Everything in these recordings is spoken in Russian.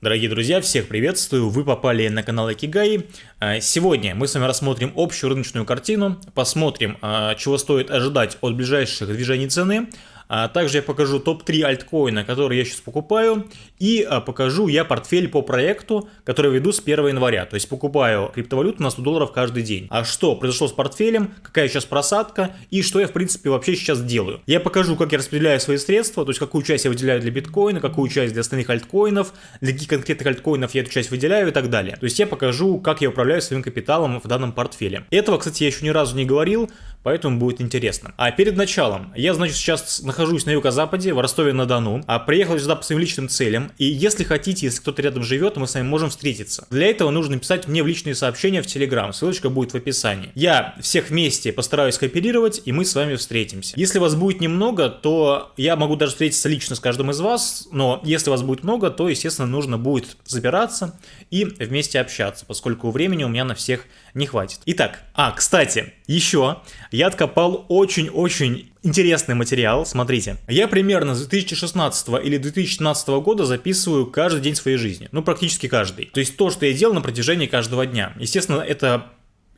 Дорогие друзья, всех приветствую, вы попали на канал Акигай. А, сегодня мы с вами рассмотрим общую рыночную картину, посмотрим, а, чего стоит ожидать от ближайших движений цены, а также я покажу топ-3 альткоина, которые я сейчас покупаю. И а, покажу я портфель по проекту, который веду с 1 января. То есть покупаю криптовалюту на 100 долларов каждый день. А что произошло с портфелем, какая сейчас просадка и что я в принципе вообще сейчас делаю. Я покажу, как я распределяю свои средства, то есть какую часть я выделяю для биткоина, какую часть для остальных альткоинов, для каких конкретных альткоинов я эту часть выделяю и так далее. То есть я покажу, как я управляю своим капиталом в данном портфеле. Этого, кстати, я еще ни разу не говорил, поэтому будет интересно. А перед началом, я, значит, сейчас нахожусь на юго-западе, в Ростове-на-Дону, а приехал сюда по своим личным целям, и если хотите, если кто-то рядом живет, мы с вами можем встретиться. Для этого нужно написать мне в личные сообщения в Телеграм, ссылочка будет в описании. Я всех вместе постараюсь кооперировать, и мы с вами встретимся. Если вас будет немного, то я могу даже встретиться лично с каждым из вас, но если вас будет много, то, естественно, нужно будет забираться и вместе общаться, поскольку времени у меня на всех не хватит. Итак, а, кстати, еще я откопал очень-очень интересный материал, смотрите. Я примерно с 2016 или 2017 года записываю каждый день своей жизни, ну практически каждый. То есть то, что я делал на протяжении каждого дня. Естественно, это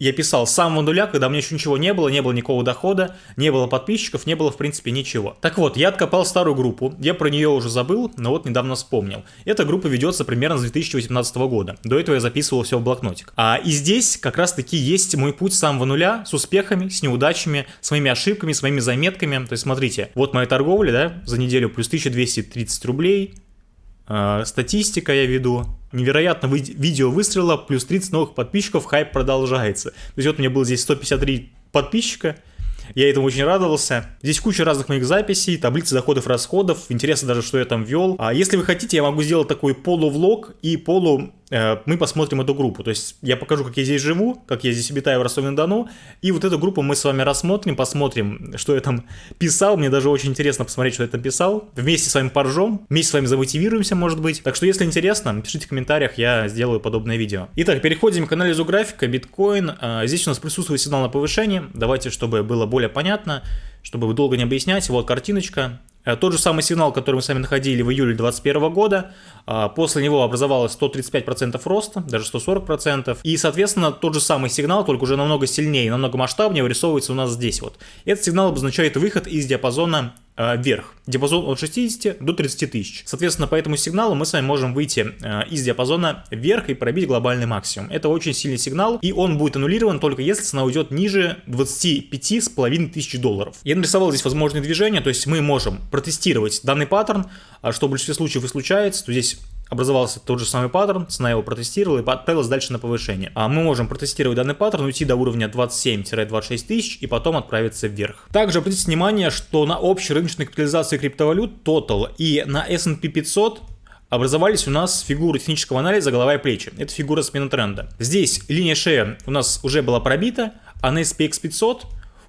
я писал с самого нуля, когда у меня еще ничего не было, не было никакого дохода, не было подписчиков, не было в принципе ничего. Так вот, я откопал старую группу, я про нее уже забыл, но вот недавно вспомнил. Эта группа ведется примерно с 2018 года, до этого я записывал все в блокнотик. А и здесь как раз таки есть мой путь с самого нуля, с успехами, с неудачами, с моими ошибками, с моими заметками. То есть смотрите, вот моя торговля, да, за неделю плюс 1230 рублей, статистика я веду, невероятно видео выстрела, плюс 30 новых подписчиков, хайп продолжается. То есть вот у меня было здесь 153 подписчика, я этому очень радовался. Здесь куча разных моих записей, таблицы доходов-расходов. Интересно даже, что я там вел. А если вы хотите, я могу сделать такой полувлог и полу Э, мы посмотрим эту группу. То есть я покажу, как я здесь живу, как я здесь обитаю в Ростове-на-Дону, и вот эту группу мы с вами рассмотрим, посмотрим, что я там писал. Мне даже очень интересно посмотреть, что я там писал. Вместе с вами поржем, вместе с вами замотивируемся, может быть. Так что, если интересно, пишите в комментариях, я сделаю подобное видео. Итак, переходим к анализу графика, биткоин. Э, здесь у нас присутствует сигнал на повышение. Давайте, чтобы было более понятно, чтобы долго не объяснять. Вот картиночка. Э, тот же самый сигнал, который мы с вами находили в июле 2021 года, а, после него образовалось 135% роста, даже 140%, и, соответственно, тот же самый сигнал, только уже намного сильнее, намного масштабнее вырисовывается у нас здесь вот. Этот сигнал обозначает выход из диапазона э, вверх. Диапазон от 60 до 30 тысяч. Соответственно, по этому сигналу мы с вами можем выйти э, из диапазона вверх и пробить глобальный максимум. Это очень сильный сигнал, и он будет аннулирован только если цена уйдет ниже 25,5 тысяч долларов. Я нарисовал здесь возможные движения, то есть мы можем протестировать данный паттерн, а что в большинстве случаев и случается, то здесь образовался тот же самый паттерн, цена его протестировала и отправилась дальше на повышение. А мы можем протестировать данный паттерн, уйти до уровня 27-26 тысяч и потом отправиться вверх. Также обратите внимание, что на общей рыночной капитализации криптовалют Total и на S&P 500 образовались у нас фигуры технического анализа голова и плечи. Это фигура смены тренда. Здесь линия шея у нас уже была пробита, а на SPX 500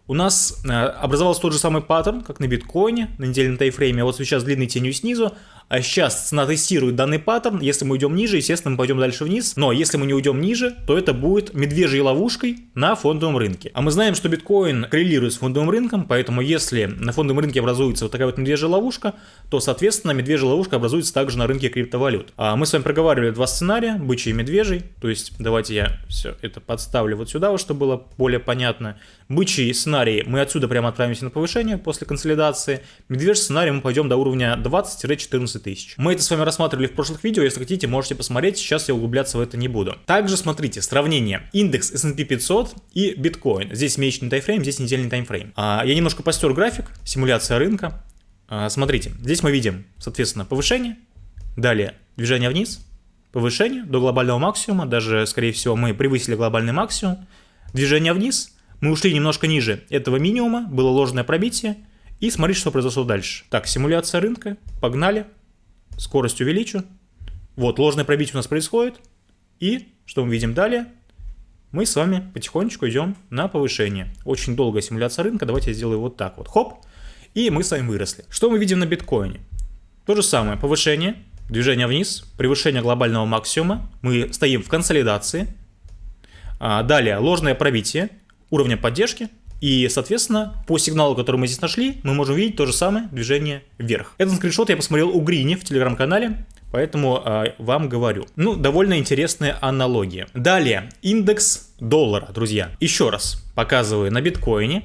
у нас э, образовался тот же самый паттерн, как на биткоине, на недельном тайфрейме. Вот сейчас длинной тенью снизу, а сейчас цена тестирует данный паттерн. Если мы уйдем ниже, естественно, мы пойдем дальше вниз. Но если мы не уйдем ниже, то это будет медвежьей ловушкой на фондовом рынке. А мы знаем, что биткоин коррелирует с фондовым рынком, поэтому если на фондовом рынке образуется вот такая вот медвежья ловушка, то, соответственно, медвежья ловушка образуется также на рынке криптовалют. А мы с вами проговаривали два сценария, бычий и медвежий. То есть давайте я все это подставлю вот сюда, вот, чтобы было более понятно. Бычий сценарий мы отсюда прямо отправимся на повышение после консолидации. Медвежий сценарий мы пойдем до уровня 20-14 тысяч. Мы это с вами рассматривали в прошлых видео, если хотите, можете посмотреть, сейчас я углубляться в это не буду. Также смотрите, сравнение индекс S&P 500 и биткоин. Здесь месячный таймфрейм, здесь недельный таймфрейм. А, я немножко постер график, симуляция рынка. А, смотрите, здесь мы видим, соответственно, повышение, далее движение вниз, повышение до глобального максимума, даже, скорее всего, мы превысили глобальный максимум, движение вниз, мы ушли немножко ниже этого минимума, было ложное пробитие, и смотрите, что произошло дальше. Так, симуляция рынка, погнали скорость увеличу. Вот, ложное пробитие у нас происходит. И, что мы видим далее? Мы с вами потихонечку идем на повышение. Очень долгая симуляция рынка. Давайте я сделаю вот так вот. Хоп. И мы с вами выросли. Что мы видим на биткоине? То же самое. Повышение, движение вниз, превышение глобального максимума. Мы стоим в консолидации. А, далее, ложное пробитие уровня поддержки. И, соответственно, по сигналу, который мы здесь нашли, мы можем видеть то же самое движение вверх. Этот скриншот я посмотрел у Грини в телеграм-канале. поэтому э, вам говорю. Ну, довольно интересная аналогия. Далее, индекс доллара, друзья. Еще раз показываю на биткоине.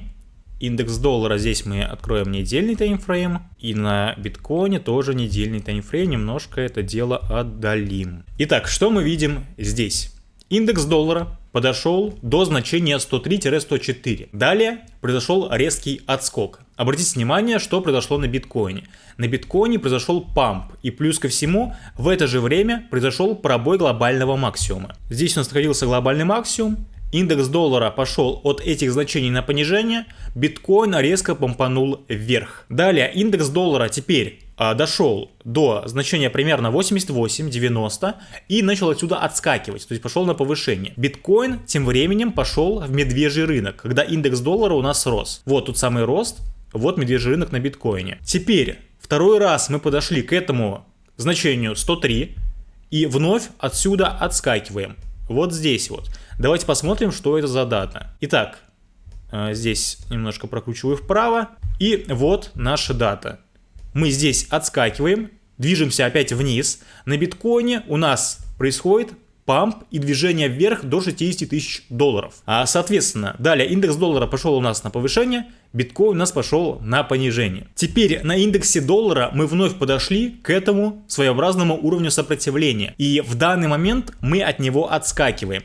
Индекс доллара здесь мы откроем недельный таймфрейм. И на биткоине тоже недельный таймфрейм. Немножко это дело отдалим. Итак, что мы видим здесь? Индекс доллара подошел до значения 103-104. Далее произошел резкий отскок. Обратите внимание, что произошло на биткоине. На биткоине произошел памп, и плюс ко всему, в это же время произошел пробой глобального максимума. Здесь у нас находился глобальный максимум, Индекс доллара пошел от этих значений на понижение, биткоин резко помпанул вверх. Далее индекс доллара теперь дошел до значения примерно 88-90 и начал отсюда отскакивать, то есть пошел на повышение. Биткоин тем временем пошел в медвежий рынок, когда индекс доллара у нас рос. Вот тут самый рост, вот медвежий рынок на биткоине. Теперь второй раз мы подошли к этому значению 103 и вновь отсюда отскакиваем. Вот здесь вот. Давайте посмотрим, что это за дата. Итак, э, здесь немножко прокручиваю вправо. И вот наша дата. Мы здесь отскакиваем, движемся опять вниз. На биткоине у нас происходит памп и движение вверх до 60 тысяч долларов. А соответственно, далее индекс доллара пошел у нас на повышение, биткоин у нас пошел на понижение. Теперь на индексе доллара мы вновь подошли к этому своеобразному уровню сопротивления. И в данный момент мы от него отскакиваем.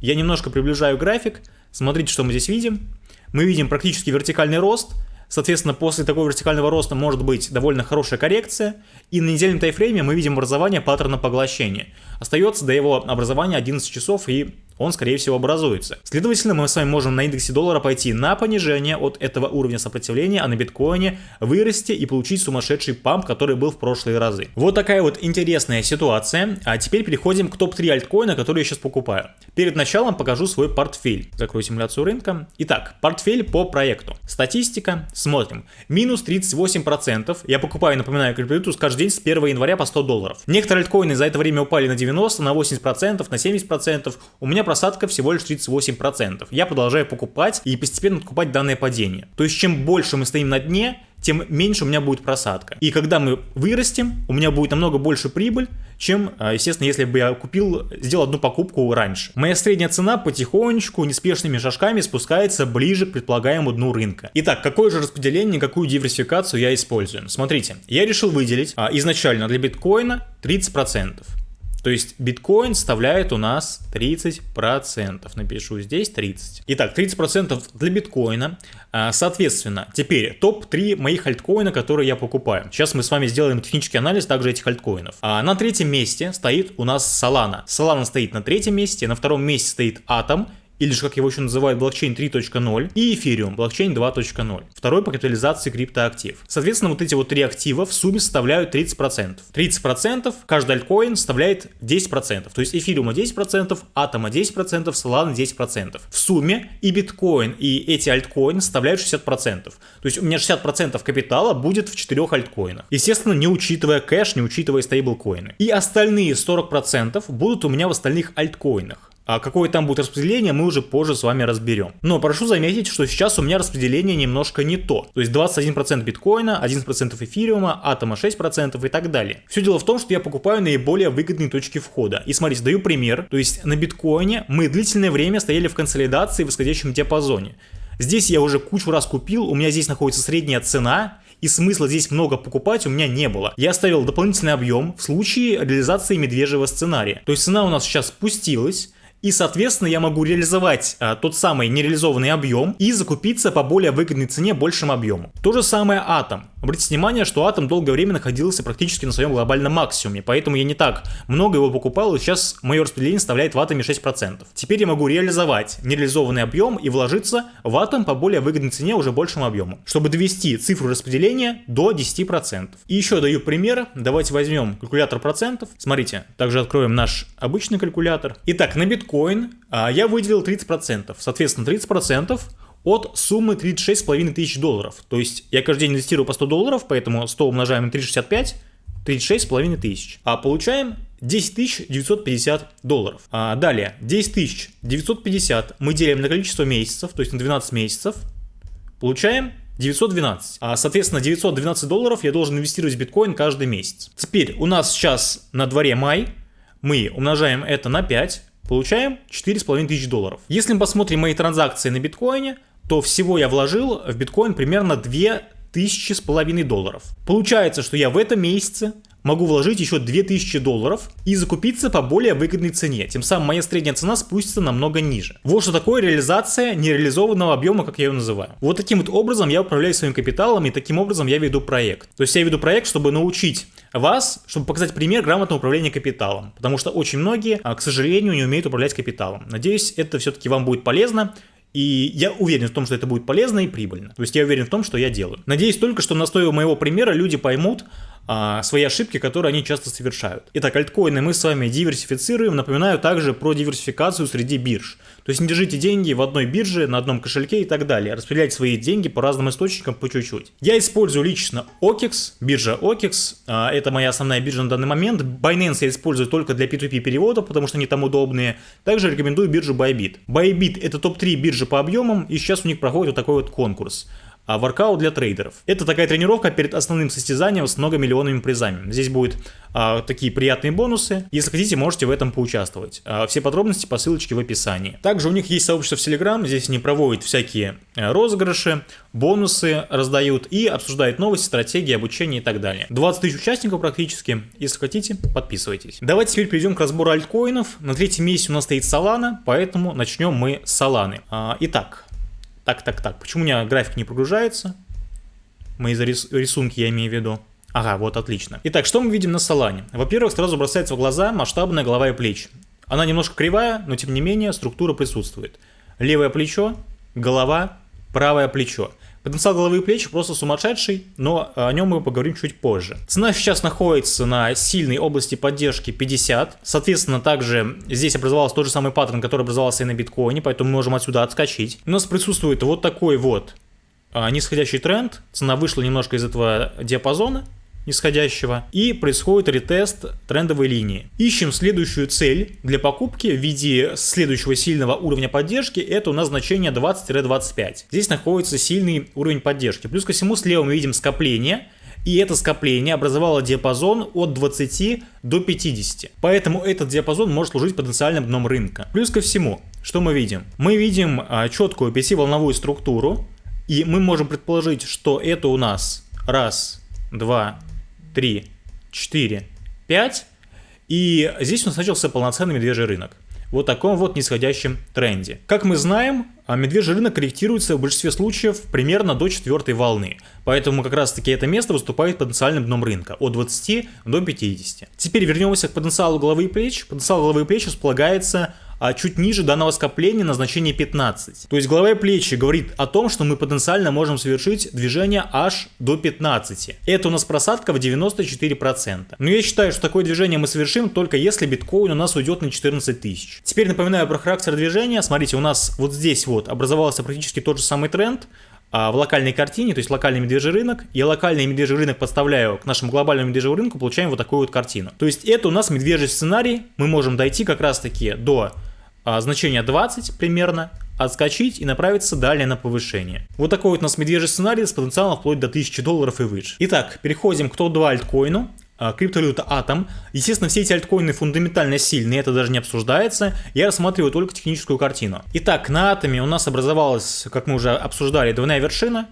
Я немножко приближаю график. Смотрите, что мы здесь видим. Мы видим практически вертикальный рост – Соответственно, после такого вертикального роста может быть довольно хорошая коррекция, и на недельном тайфрейме мы видим образование паттерна поглощения. Остается до его образования 11 часов, и он, скорее всего, образуется. Следовательно, мы с вами можем на индексе доллара пойти на понижение от этого уровня сопротивления, а на биткоине вырасти и получить сумасшедший памп, который был в прошлые разы. Вот такая вот интересная ситуация. А теперь переходим к топ-3 альткоина, которые я сейчас покупаю. Перед началом покажу свой портфель. Закрою симуляцию рынка. Итак, портфель по проекту. Статистика. Смотрим. Минус 38%. Я покупаю, напоминаю, криптовалюту каждый день с 1 января по 100 долларов. Некоторые альткоины за это время упали на 90, на 80%, на 70%. У меня просадка всего лишь 38%. Я продолжаю покупать и постепенно откупать данное падение. То есть чем больше мы стоим на дне, тем меньше у меня будет просадка. И когда мы вырастем, у меня будет намного больше прибыль, чем, а, естественно, если бы я купил, сделал одну покупку раньше. Моя средняя цена потихонечку, неспешными шажками спускается ближе к предполагаемому дну рынка. Итак, какое же распределение, какую диверсификацию я использую? Смотрите, я решил выделить а, изначально для биткоина 30%. То есть биткоин составляет у нас 30%. Напишу здесь 30. Итак, 30% для биткоина. А, соответственно, теперь топ-3 моих альткоина, которые я покупаю. Сейчас мы с вами сделаем технический анализ также этих альткоинов. А на третьем месте стоит у нас Solana. Solana стоит на третьем месте, на втором месте стоит Atom, или же как его еще называют блокчейн 3.0, и эфириум, блокчейн 2.0, второй по капитализации криптоактив. Соответственно, вот эти вот три актива в сумме составляют 30%. 30% каждый альткоин составляет 10%, то есть эфириума 10%, атома 10%, Solana 10%. В сумме и биткоин, и эти альткоины составляют 60%. То есть у меня 60% капитала будет в четырех альткоинах. Естественно, не учитывая кэш, не учитывая стейблкоины. И остальные 40% будут у меня в остальных альткоинах. А какое там будет распределение, мы уже позже с вами разберем. Но прошу заметить, что сейчас у меня распределение немножко не то. То есть 21% биткоина, 11% эфириума, атома 6% и так далее. Все дело в том, что я покупаю наиболее выгодные точки входа. И смотрите, даю пример. То есть на биткоине мы длительное время стояли в консолидации в восходящем диапазоне. Здесь я уже кучу раз купил, у меня здесь находится средняя цена, и смысла здесь много покупать у меня не было. Я оставил дополнительный объем в случае реализации медвежьего сценария. То есть цена у нас сейчас спустилась, и, соответственно, я могу реализовать а, тот самый нереализованный объем и закупиться по более выгодной цене большим объемом. То же самое атом. Обратите внимание, что атом долгое время находился практически на своем глобальном максимуме, поэтому я не так много его покупал, и сейчас мое распределение составляет в атоме 6%. Теперь я могу реализовать нереализованный объем и вложиться в атом по более выгодной цене уже большим объемом, чтобы довести цифру распределения до 10%. И еще даю пример. Давайте возьмем калькулятор процентов. Смотрите, также откроем наш обычный калькулятор. Итак, на биткоин биткоин а, я выделил 30%. Соответственно, 30% от суммы 36,5 тысяч долларов. То есть я каждый день инвестирую по 100 долларов, поэтому 100 умножаем на 365, 36,5 тысяч. А получаем 10 950 долларов. А далее, 10 950 мы делим на количество месяцев, то есть на 12 месяцев, получаем 912. А, соответственно, 912 долларов я должен инвестировать в биткоин каждый месяц. Теперь у нас сейчас на дворе май, мы умножаем это на 5, получаем 4,5 тысяч долларов. Если мы посмотрим мои транзакции на биткоине, то всего я вложил в биткоин примерно 2 тысячи с половиной долларов. Получается, что я в этом месяце могу вложить еще 2000 долларов и закупиться по более выгодной цене. Тем самым моя средняя цена спустится намного ниже. Вот что такое реализация нереализованного объема, как я ее называю. Вот таким вот образом я управляю своим капиталом и таким образом я веду проект. То есть я веду проект, чтобы научить вас, чтобы показать пример грамотного управления капиталом. Потому что очень многие, а, к сожалению, не умеют управлять капиталом. Надеюсь, это все-таки вам будет полезно. И я уверен в том, что это будет полезно и прибыльно. То есть я уверен в том, что я делаю. Надеюсь только, что на основе моего примера люди поймут, а, свои ошибки, которые они часто совершают. Итак, альткоины мы с вами диверсифицируем. Напоминаю также про диверсификацию среди бирж. То есть не держите деньги в одной бирже, на одном кошельке и так далее. Распределяйте свои деньги по разным источникам по чуть-чуть. Я использую лично OKEX, биржа OKEX. А, это моя основная биржа на данный момент. Binance я использую только для P2P переводов, потому что они там удобные. Также рекомендую биржу Bybit. Bybit это топ-3 биржи по объемам, и сейчас у них проходит вот такой вот конкурс а воркаут для трейдеров. Это такая тренировка перед основным состязанием с многомиллионными призами. Здесь будут а, такие приятные бонусы. Если хотите, можете в этом поучаствовать. А, все подробности по ссылочке в описании. Также у них есть сообщество в Telegram, здесь они проводят всякие а, розыгрыши, бонусы раздают и обсуждают новости, стратегии, обучение и так далее. 20 тысяч участников практически. Если хотите, подписывайтесь. Давайте теперь перейдем к разбору альткоинов. На третьем месте у нас стоит Solana, поэтому начнем мы с Solana. А, итак, так, так, так. Почему у меня график не прогружается? Мои рисунки я имею в виду. Ага, вот отлично. Итак, что мы видим на Солане? Во-первых, сразу бросается в глаза масштабная голова и плечи. Она немножко кривая, но тем не менее структура присутствует. Левое плечо, голова, правое плечо. Потенциал головы и плеч просто сумасшедший, но о нем мы поговорим чуть позже. Цена сейчас находится на сильной области поддержки 50. Соответственно, также здесь образовался тот же самый паттерн, который образовался и на биткоине, поэтому мы можем отсюда отскочить. У нас присутствует вот такой вот а, нисходящий тренд. Цена вышла немножко из этого диапазона нисходящего и происходит ретест трендовой линии. Ищем следующую цель для покупки в виде следующего сильного уровня поддержки, это у нас значение 20-25. Здесь находится сильный уровень поддержки. Плюс ко всему слева мы видим скопление, и это скопление образовало диапазон от 20 до 50. Поэтому этот диапазон может служить потенциальным дном рынка. Плюс ко всему, что мы видим? Мы видим а, четкую 5-волновую структуру, и мы можем предположить, что это у нас раз, два, 3, 4, 5. И здесь у нас начался полноценный медвежий рынок. Вот таком вот нисходящем тренде. Как мы знаем, а, медвежий рынок корректируется в большинстве случаев примерно до четвертой волны. Поэтому как раз таки это место выступает потенциальным дном рынка от 20 до 50. Теперь вернемся к потенциалу головы и плеч. Потенциал головы и плеч располагается а чуть ниже данного скопления на значение 15. То есть голова и плечи говорит о том, что мы потенциально можем совершить движение аж до 15. Это у нас просадка в 94%. Но я считаю, что такое движение мы совершим только если биткоин у нас уйдет на 14 тысяч. Теперь напоминаю про характер движения. Смотрите, у нас вот здесь вот образовался практически тот же самый тренд а, в локальной картине, то есть локальный медвежий рынок. Я локальный медвежий рынок подставляю к нашему глобальному медвежьему рынку, получаем вот такую вот картину. То есть это у нас медвежий сценарий, мы можем дойти как раз таки до значение 20 примерно, отскочить и направиться далее на повышение. Вот такой вот у нас медвежий сценарий с потенциалом вплоть до 1000 долларов и выше. Итак, переходим к топ-2 альткоину. А, криптовалюта Атом. Естественно, все эти альткоины фундаментально сильные, это даже не обсуждается. Я рассматриваю только техническую картину. Итак, на Атоме у нас образовалась, как мы уже обсуждали, двойная вершина.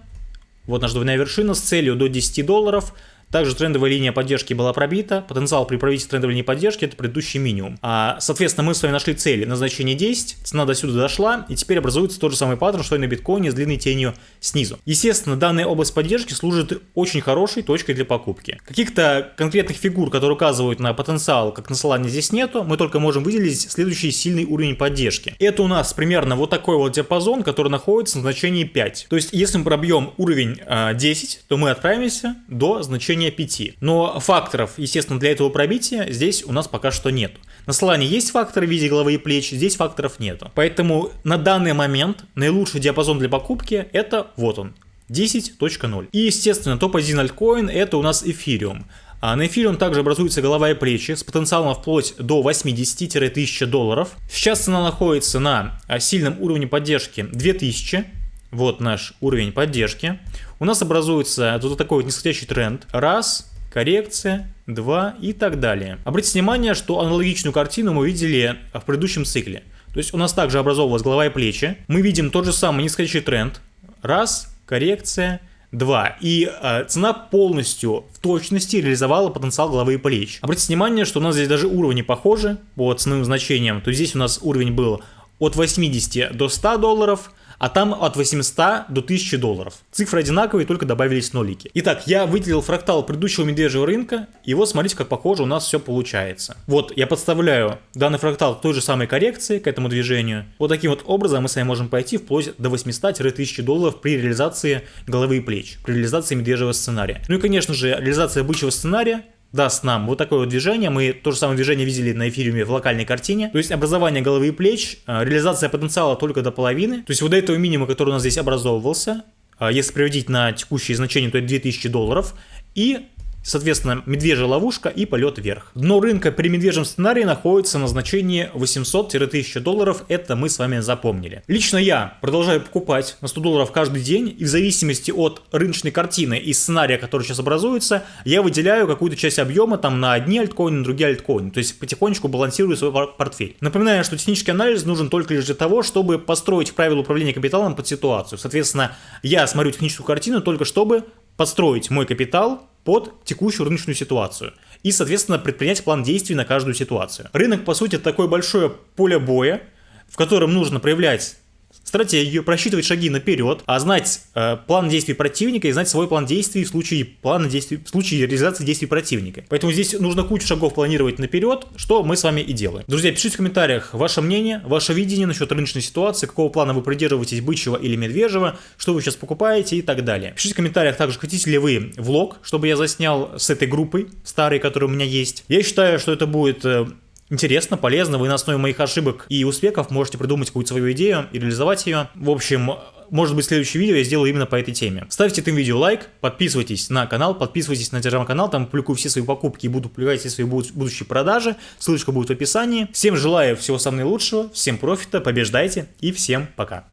Вот наша двойная вершина с целью до 10 долларов. Также трендовая линия поддержки была пробита. Потенциал при пробитии трендовой линии поддержки это предыдущий минимум. А, соответственно, мы с вами нашли цели на значение 10, цена до сюда дошла, и теперь образуется тот же самый паттерн, что и на биткоине с длинной тенью снизу. Естественно, данная область поддержки служит очень хорошей точкой для покупки. Каких-то конкретных фигур, которые указывают на потенциал, как на Solana, здесь нету, мы только можем выделить следующий сильный уровень поддержки. Это у нас примерно вот такой вот диапазон, который находится на значении 5. То есть, если мы пробьем уровень э, а, 10, то мы отправимся до значения значение 5. Но факторов, естественно, для этого пробития здесь у нас пока что нет. На Solana есть факторы в виде головы и плеч, здесь факторов нету. Поэтому на данный момент наилучший диапазон для покупки это вот он. 10.0. И, естественно, топ-1 альткоин это у нас эфириум. А на эфириум также образуется голова и плечи с потенциалом вплоть до 80-1000 долларов. Сейчас цена находится на а, сильном уровне поддержки 2000. Вот наш уровень поддержки. У нас образуется тут такой вот нисходящий тренд. Раз, коррекция, 2 и так далее. Обратите внимание, что аналогичную картину мы видели в предыдущем цикле. То есть у нас также образовывалась голова и плечи. Мы видим тот же самый нисходящий тренд. Раз, коррекция, 2. И э, цена полностью в точности реализовала потенциал головы и плеч. Обратите внимание, что у нас здесь даже уровни похожи по ценовым значениям. То есть здесь у нас уровень был от 80 до 100 долларов, а там от 800 до 1000 долларов. Цифры одинаковые, только добавились нолики. Итак, я выделил фрактал предыдущего медвежьего рынка, и вот смотрите, как похоже у нас все получается. Вот, я подставляю данный фрактал к той же самой коррекции, к этому движению. Вот таким вот образом мы с вами можем пойти вплоть до 800-1000 долларов при реализации головы и плеч, при реализации медвежьего сценария. Ну и, конечно же, реализация бычьего сценария даст нам вот такое вот движение. Мы то же самое движение видели на эфириуме в локальной картине. То есть образование головы и плеч, а, реализация потенциала только до половины. То есть вот до этого минимума, который у нас здесь образовывался, а, если приводить на текущие значения, то это 2000 долларов. И Соответственно, медвежья ловушка и полет вверх. Дно рынка при медвежьем сценарии находится на значении 800-1000 долларов, это мы с вами запомнили. Лично я продолжаю покупать на 100 долларов каждый день, и в зависимости от рыночной картины и сценария, который сейчас образуется, я выделяю какую-то часть объема там на одни альткоины, на другие альткоины, то есть потихонечку балансирую свой портфель. Напоминаю, что технический анализ нужен только лишь для того, чтобы построить правила управления капиталом под ситуацию. Соответственно, я смотрю техническую картину только чтобы подстроить мой капитал под текущую рыночную ситуацию и, соответственно, предпринять план действий на каждую ситуацию. Рынок, по сути, такое большое поле боя, в котором нужно проявлять стратегию, просчитывать шаги наперед, а знать э, план действий противника и знать свой план действий в случае плана действий, в случае реализации действий противника. Поэтому здесь нужно кучу шагов планировать наперед, что мы с вами и делаем. Друзья, пишите в комментариях ваше мнение, ваше видение насчет рыночной ситуации, какого плана вы придерживаетесь, бычьего или медвежьего, что вы сейчас покупаете и так далее. Пишите в комментариях также, хотите ли вы влог, чтобы я заснял с этой группой старой, которая у меня есть. Я считаю, что это будет э, интересно, полезно. Вы на основе моих ошибок и успехов можете придумать какую-то свою идею и реализовать ее. В общем, может быть, следующее видео я сделаю именно по этой теме. Ставьте этому видео лайк, подписывайтесь на канал, подписывайтесь на телеграм-канал, там публикую все свои покупки и буду публиковать все свои будущие продажи. Ссылочка будет в описании. Всем желаю всего самого наилучшего, всем профита, побеждайте и всем пока.